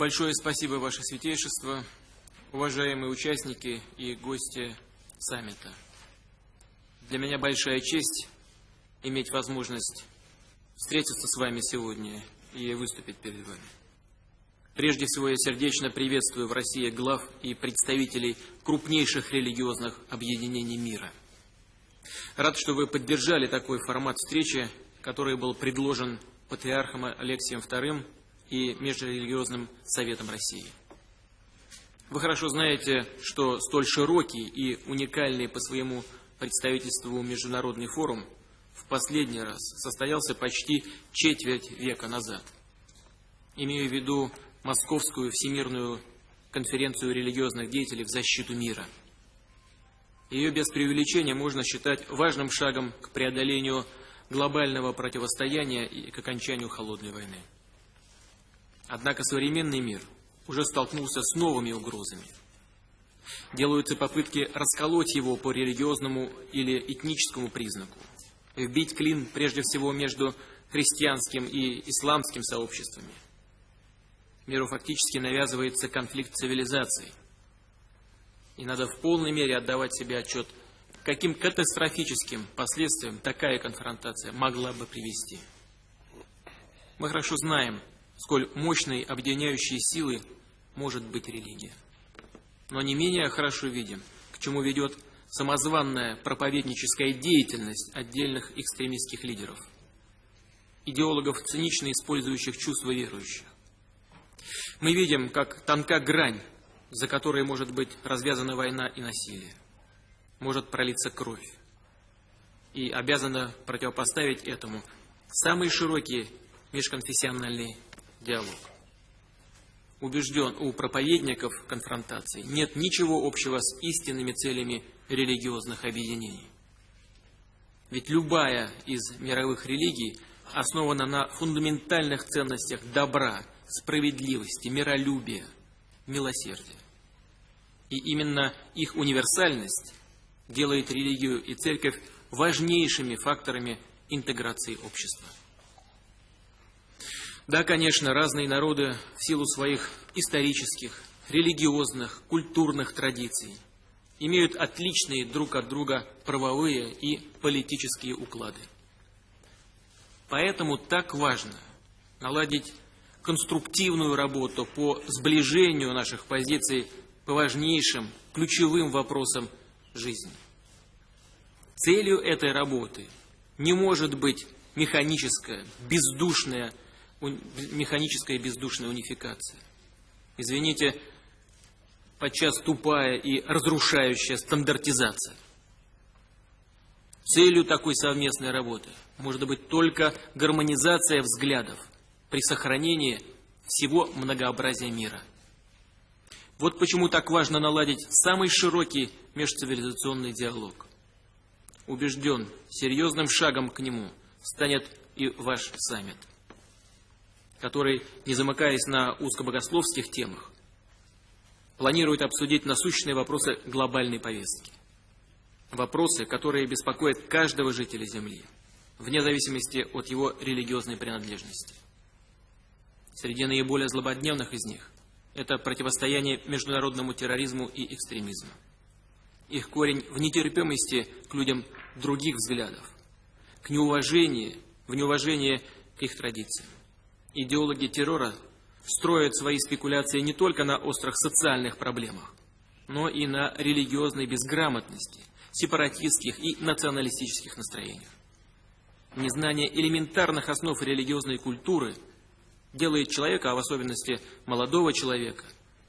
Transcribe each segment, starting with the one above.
Большое спасибо, Ваше Святейшество, уважаемые участники и гости саммита. Для меня большая честь иметь возможность встретиться с вами сегодня и выступить перед вами. Прежде всего, я сердечно приветствую в России глав и представителей крупнейших религиозных объединений мира. Рад, что вы поддержали такой формат встречи, который был предложен патриархом Алексием II и Межрелигиозным Советом России. Вы хорошо знаете, что столь широкий и уникальный по своему представительству международный форум в последний раз состоялся почти четверть века назад. Имею в виду Московскую Всемирную конференцию религиозных деятелей в защиту мира. Ее без преувеличения можно считать важным шагом к преодолению глобального противостояния и к окончанию холодной войны. Однако современный мир уже столкнулся с новыми угрозами. Делаются попытки расколоть его по религиозному или этническому признаку, вбить клин прежде всего между христианским и исламским сообществами – миру фактически навязывается конфликт цивилизаций. И надо в полной мере отдавать себе отчет, каким катастрофическим последствиям такая конфронтация могла бы привести. Мы хорошо знаем, сколь мощной объединяющей силой может быть религия. Но не менее хорошо видим, к чему ведет самозванная проповедническая деятельность отдельных экстремистских лидеров, идеологов, цинично использующих чувства верующих. Мы видим, как тонка грань, за которой может быть развязана война и насилие. Может пролиться кровь. И обязана противопоставить этому самый широкий межконфессиональный диалог. Убежден, у проповедников конфронтации нет ничего общего с истинными целями религиозных объединений. Ведь любая из мировых религий основана на фундаментальных ценностях добра, справедливости, миролюбия, милосердия. И именно их универсальность делает религию и церковь важнейшими факторами интеграции общества. Да, конечно, разные народы в силу своих исторических, религиозных, культурных традиций имеют отличные друг от друга правовые и политические уклады. Поэтому так важно наладить конструктивную работу по сближению наших позиций по важнейшим, ключевым вопросам жизни. Целью этой работы не может быть механическая, бездушная, механическая бездушная унификация. Извините, подчас тупая и разрушающая стандартизация. Целью такой совместной работы может быть только гармонизация взглядов, при сохранении всего многообразия мира. Вот почему так важно наладить самый широкий межцивилизационный диалог. Убежден, серьезным шагом к нему станет и ваш саммит, который, не замыкаясь на узкобогословских темах, планирует обсудить насущные вопросы глобальной повестки. Вопросы, которые беспокоят каждого жителя Земли, вне зависимости от его религиозной принадлежности. Среди наиболее злободневных из них – это противостояние международному терроризму и экстремизму. Их корень в нетерпимости к людям других взглядов, к неуважению, в неуважении к их традициям. Идеологи террора строят свои спекуляции не только на острых социальных проблемах, но и на религиозной безграмотности, сепаратистских и националистических настроениях. Незнание элементарных основ религиозной культуры – делает человека, а в особенности молодого человека,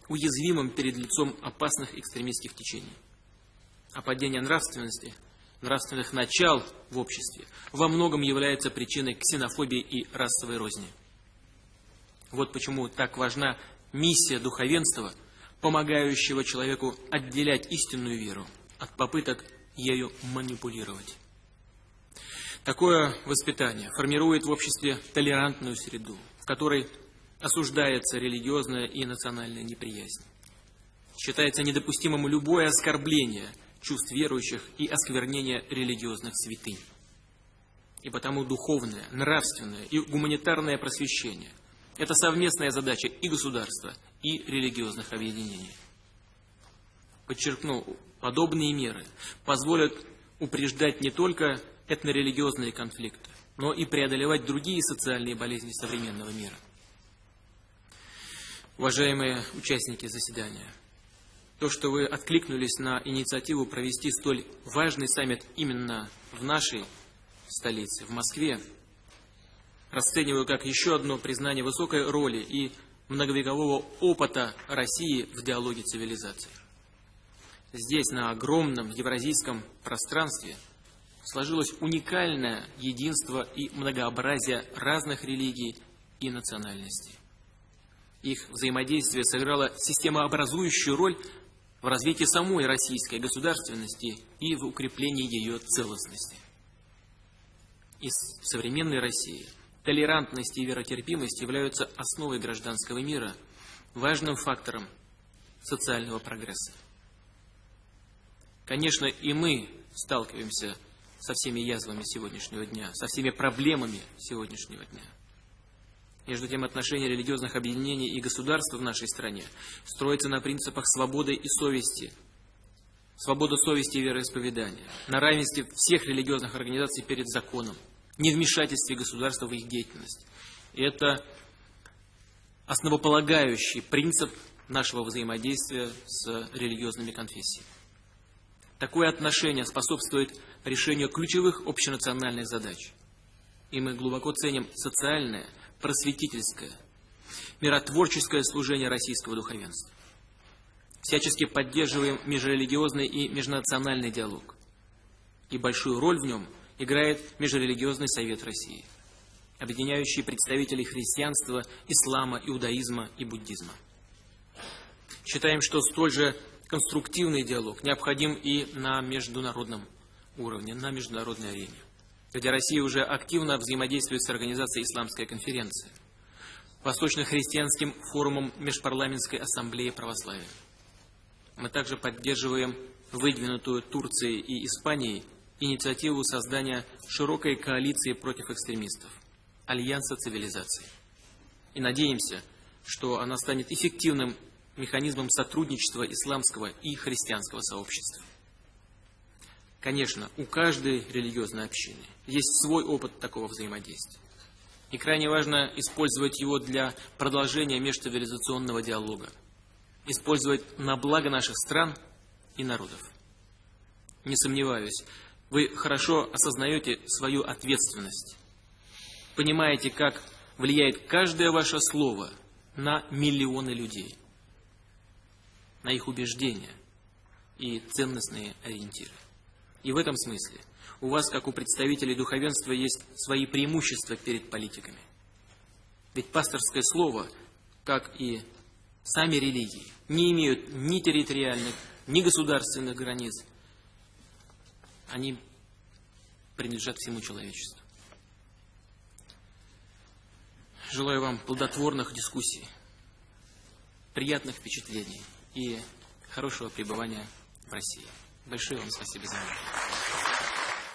уязвимым перед лицом опасных экстремистских течений. А падение нравственности, нравственных начал в обществе во многом является причиной ксенофобии и расовой розни. Вот почему так важна миссия духовенства, помогающего человеку отделять истинную веру от попыток ею манипулировать. Такое воспитание формирует в обществе толерантную среду, в которой осуждается религиозная и национальная неприязнь. Считается недопустимым любое оскорбление чувств верующих и осквернение религиозных святынь. И потому духовное, нравственное и гуманитарное просвещение Это совместная задача и государства, и религиозных объединений. Подчеркну, подобные меры позволят упреждать не только этнорелигиозные конфликты, но и преодолевать другие социальные болезни современного мира. Уважаемые участники заседания, то, что вы откликнулись на инициативу провести столь важный саммит именно в нашей столице, в Москве, расцениваю как еще одно признание высокой роли и многовекового опыта России в диалоге цивилизаций. Здесь, на огромном евразийском пространстве, сложилось уникальное единство и многообразие разных религий и национальностей. Их взаимодействие сыграло системообразующую роль в развитии самой российской государственности и в укреплении ее целостности. Из современной России толерантность и веротерпимость являются основой гражданского мира, важным фактором социального прогресса. Конечно, и мы сталкиваемся со всеми язвами сегодняшнего дня, со всеми проблемами сегодняшнего дня. Между тем, отношения религиозных объединений и государства в нашей стране строятся на принципах свободы и совести, свобода совести и вероисповедания, на равенстве всех религиозных организаций перед законом, невмешательстве государства в их деятельность. Это основополагающий принцип нашего взаимодействия с религиозными конфессиями. Такое отношение способствует решению ключевых общенациональных задач. И мы глубоко ценим социальное, просветительское, миротворческое служение российского духовенства. Всячески поддерживаем межрелигиозный и межнациональный диалог. И большую роль в нем играет Межрелигиозный совет России, объединяющий представителей христианства, ислама, иудаизма и буддизма. Считаем, что столь же конструктивный диалог необходим и на международном уровне, на международной арене где Россия уже активно взаимодействует с Организацией Исламской конференции, Восточно-христианским форумом Межпарламентской ассамблеи православия. Мы также поддерживаем выдвинутую Турцией и Испанией инициативу создания широкой коалиции против экстремистов, Альянса цивилизаций. И надеемся, что она станет эффективным механизмом сотрудничества исламского и христианского сообщества. Конечно, у каждой религиозной общины есть свой опыт такого взаимодействия. И крайне важно использовать его для продолжения межцивилизационного диалога, использовать на благо наших стран и народов. Не сомневаюсь, вы хорошо осознаете свою ответственность, понимаете, как влияет каждое ваше слово на миллионы людей, на их убеждения и ценностные ориентиры. И в этом смысле у вас, как у представителей духовенства, есть свои преимущества перед политиками. Ведь пасторское слово, как и сами религии, не имеют ни территориальных, ни государственных границ. Они принадлежат всему человечеству. Желаю вам плодотворных дискуссий, приятных впечатлений и хорошего пребывания в России. Большое вам спасибо за внимание.